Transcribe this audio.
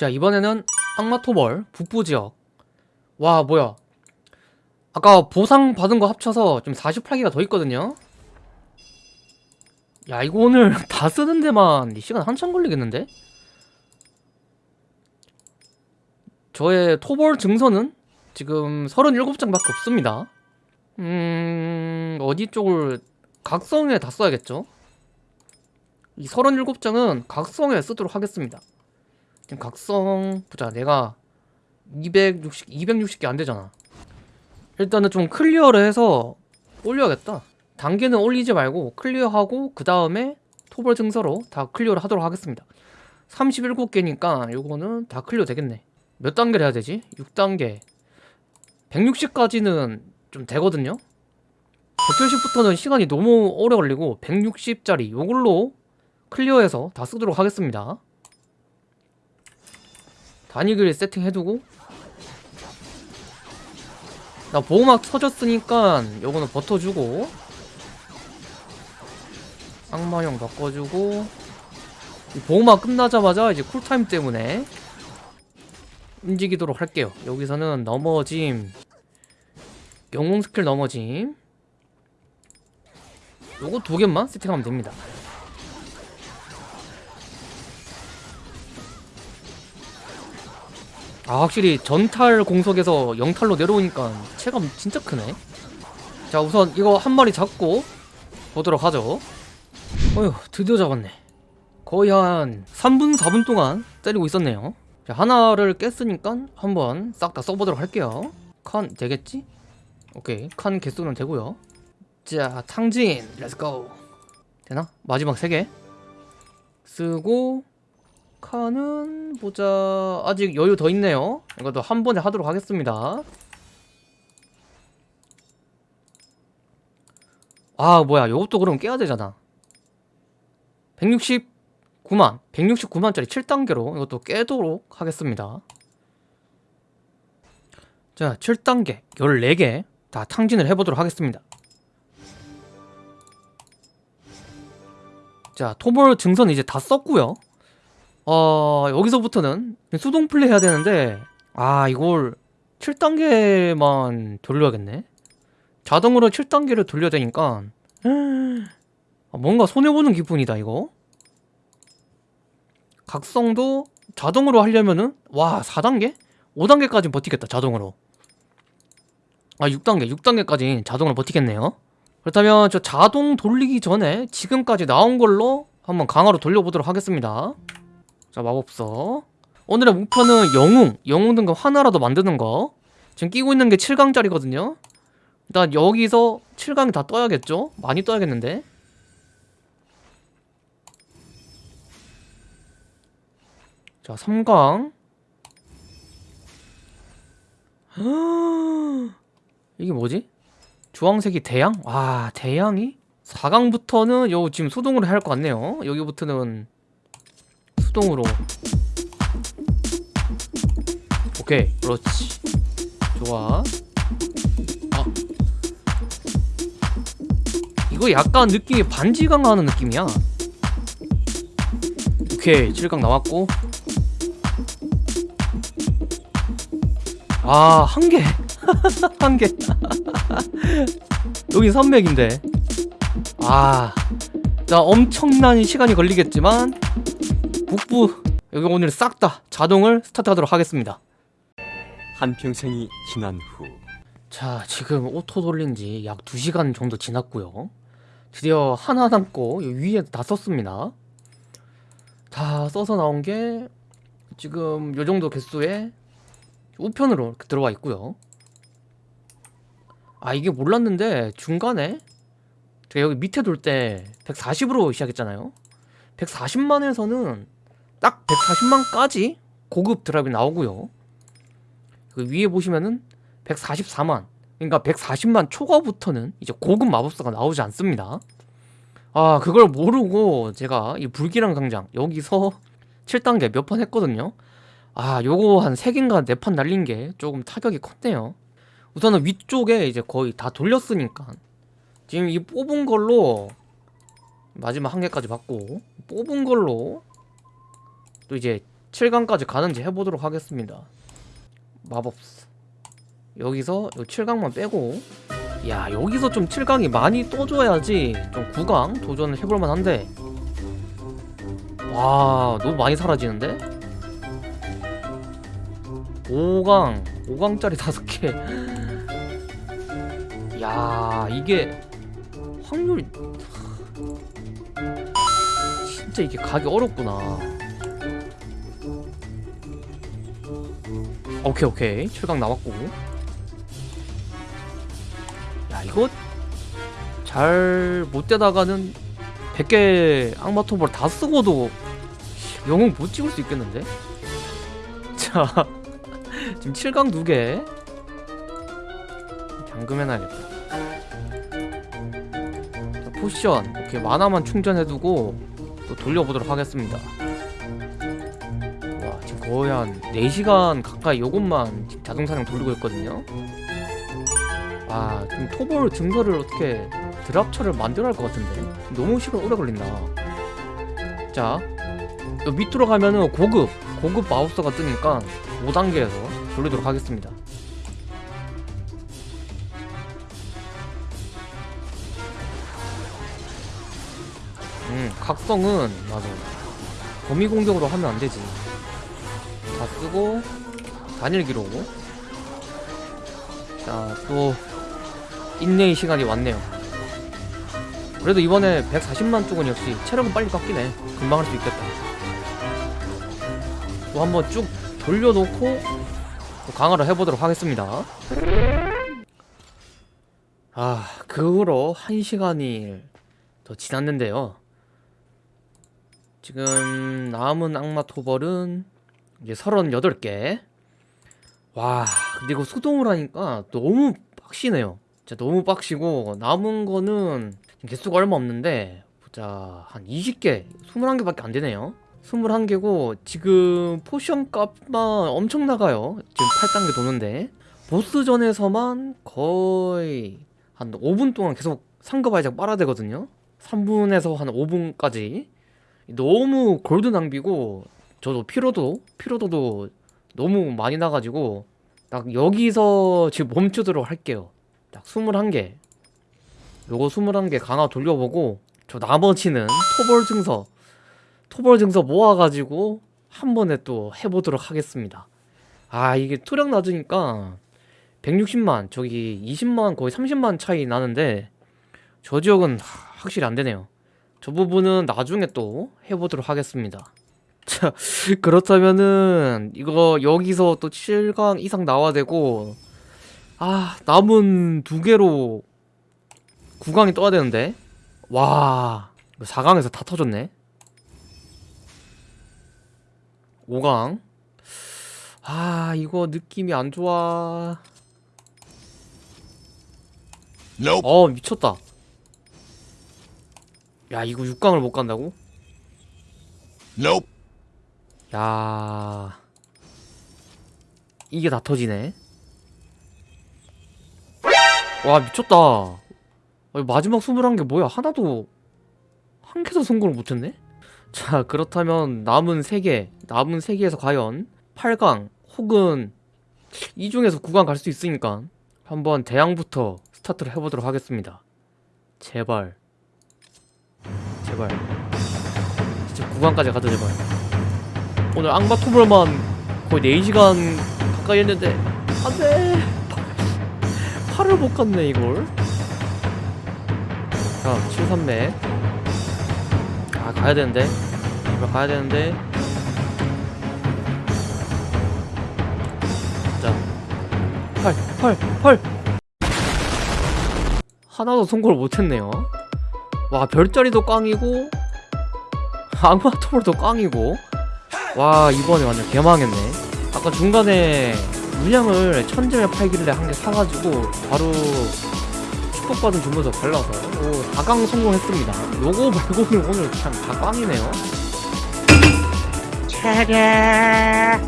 자 이번에는 악마토벌 북부지역. 와 뭐야. 아까 보상 받은 거 합쳐서 좀 48기가 더 있거든요. 야 이거 오늘 다 쓰는 데만 시간 한참 걸리겠는데? 저의 토벌 증서는 지금 37장밖에 없습니다. 음... 어디 쪽을 각성에 다 써야겠죠? 이 37장은 각성에 쓰도록 하겠습니다 지금 각성 보자. 내가 260, 260개 안되잖아. 일단은 좀 clear를 해서 올려야겠다. 단계는 올리지 말고 clear하고 그 다음에 토벌 증서로 다 clear를 하도록 하겠습니다. 37개니까 요거는 다 clear 되겠네. 몇 단계를 해야 되지? 6단계. 160까지는 좀 되거든요. 170부터는 시간이 너무 오래 걸리고 160짜리 요걸로 클리어해서 다 쓰도록 하겠습니다 단위글 세팅해두고. 나 보호막 터졌으니까 요거는 버텨주고. 악마형 바꿔주고. 보호막 끝나자마자 이제 쿨타임 때문에 움직이도록 할게요. 여기서는 넘어짐. 영웅 스킬 넘어짐. 요거 두 개만 세팅하면 됩니다 아 확실히 전탈 공속에서 영탈로 내려오니까 체감 진짜 크네. 자 우선 이거 한 마리 잡고 보도록 하죠. 어휴 드디어 잡았네. 거의 한 3분 4분 동안 때리고 있었네요. 자 하나를 깼으니까 한번 싹 다 써보도록 할게요. 칸 되겠지? 오케이 칸 개수는 되고요. 자 탕진 let's go 되나? 마지막 3개. 쓰고 칸은 보자. 아직 여유 더 있네요. 이것도 한 번에 하도록 하겠습니다. 아 뭐야. 이것도 그럼 깨야 되잖아. 169만. 169만짜리 7단계로 이것도 깨도록 하겠습니다. 자 7단계. 14개 다 탕진을 해보도록 하겠습니다. 자 토벌 증선 이제 다 썼고요 어 여기서부터는 수동 플레이 해야 되는데 아 이걸 7단계만 돌려야겠네? 자동으로 7단계를 돌려야 되니까. 아, 뭔가 손해보는 기분이다 이거. 각성도 자동으로 하려면은 와 4단계? 5단계까지 버티겠다 자동으로. 아 6단계 6단계까지 자동으로 버티겠네요. 그렇다면 저 자동 돌리기 전에 지금까지 나온 걸로 한번 강화로 돌려보도록 하겠습니다 자 마법서 오늘의 목표는 영웅 영웅 등급 하나라도 만드는 거 지금 끼고 있는 게 7강짜리거든요 일단 여기서 7강이 다 떠야겠죠? 많이 떠야겠는데 자 3강 이게 뭐지? 주황색이 대양? 와 대양이? 4강부터는 요 지금 수동으로 할 것 같네요 여기부터는 수동으로. 오케이. 그렇지. 좋아. 아. 이거 약간 느낌이 반지 강화하는 느낌이야. 오케이. 7강 나왔고. 아 한 개. 한 개. 여기 선맥인데. 아. 자 엄청난 시간이 걸리겠지만 북부. 여기 오늘 싹 다 자동을 스타트하도록 하겠습니다. 한평생이 지난 후. 자 지금 auto 돌린 지 약 2시간 정도 지났고요. 드디어 하나 남고 위에 다 썼습니다. 다 써서 나온 게 지금 요 정도 개수의 우편으로 들어와 있고요. 아 이게 몰랐는데 중간에 제가 여기 밑에 돌 때 140으로 시작했잖아요. 140만에서는 딱 140만까지 고급 드랍이 나오고요. 그 위에 보시면은 144만 그러니까 140만 초과부터는 이제 고급 마법사가 나오지 않습니다. 아 그걸 모르고 제가 이 불길한 강장 여기서 7단계 몇 판 했거든요. 아 요거 한 3개인가 4판 날린 게 조금 타격이 컸네요. 우선은 위쪽에 이제 거의 다 돌렸으니까 지금 이 뽑은 걸로 마지막 한 개까지 받고 뽑은 걸로 또 이제 7강까지 가는지 해보도록 하겠습니다. 마법스. 여기서 요 7강만 빼고. 야 여기서 좀 7강이 많이 떠줘야지 좀 9강 도전을 해볼만 한데. 와 너무 많이 사라지는데? 5강 5강짜리 5개. 야 이게 확률이 진짜 이게 가기 어렵구나 오케이 오케이. 7강 나왔고. 야 이거 잘 못되다가는 100개 악마 토벌 다 쓰고도 영웅 못 찍을 수 있겠는데? 자 지금 7강 2개. 잠금해놔야겠다. 자, potion. 오케이 mana만 충전해두고 또 돌려보도록 하겠습니다 거의 한 4시간 가까이 요것만 자동사냥 돌리고 있거든요. 아 지금 토벌 증서를 어떻게 drop처를 만들어야 할 것 같은데? 너무 시간 오래 걸린다. 자 요 밑으로 가면은 고급 고급 마우스가 뜨니까 5단계에서 돌리도록 하겠습니다. 음 각성은 맞아 범위 공격으로 하면 안 되지 다 쓰고 단일 기록 자또 인내의 시간이 왔네요. 그래도 이번에 140만 쪽은 역시 체력은 빨리 깎이네. 금방 할 수 있겠다. 또 한번 쭉 돌려놓고 또 강화를 해보도록 하겠습니다. 아 그 후로 1시간이 더 지났는데요. 지금 남은 악마 토벌은 이제 38개. 와 근데 이거 수동을 하니까 너무 빡시네요. 진짜 너무 빡시고 남은 거는 개수가 얼마 없는데 보자 한 20개 21개밖에 안 되네요. 21개고 지금 potion 값만 엄청 나가요. 지금 8단계 도는데. 보스전에서만 거의 한 5분 동안 계속 상급 아이작 빨아야 되거든요. 3분에서 한 5분까지. 너무 골드 낭비고 저도 피로도 피로도도 너무 많이 나가지고 딱 여기서 지금 멈추도록 할게요. 딱 21개. 요거 21개 강화 돌려보고 저 나머지는 토벌 증서 토벌 증서 모아가지고 한 번에 또 해보도록 하겠습니다. 아 이게 투력 낮으니까 160만 저기 20만 거의 30만 차이 나는데 저 지역은 하- 확실히 안 되네요. 저 부분은 나중에 또 해보도록 하겠습니다 자 그렇다면은 이거 여기서 또 7강 이상 나와야 되고 아 남은 두 개로 9강이 떠야 되는데 와 4강에서 다 터졌네 5강 아 이거 느낌이 안 좋아 Nope. 어 미쳤다 야 이거 6강을 못 간다고? Nope. 야. 이게 다 터지네. 와 미쳤다. 마지막 21개 뭐야? 하나도 한 개도 성공을 못했네? 자 그렇다면 남은 3개 남은 3개에서 과연 8강 혹은 이 중에서 9강 갈 수 있으니까 한번 대항부터 스타트를 해보도록 하겠습니다. 제발. 제발. 진짜 9강까지 가자 제발 오늘 악마 토벌만 거의 4시간 가까이 했는데 안돼. 팔을 못 갔네 이걸. 자 73맥 아 가야 되는데. 제발 가야 되는데. 자팔팔팔. 하나도 성공을 못했네요. 와 별자리도 꽝이고 악마 토벌도 꽝이고 와 이번에 완전 개망했네. 아까 중간에 물량을 천점에 팔길래 한 개 사가지고 바로 축복받은 주문서 발라서. 오 4강 성공했습니다. 요거 말고는 오늘 그냥 다 꽝이네요. 차례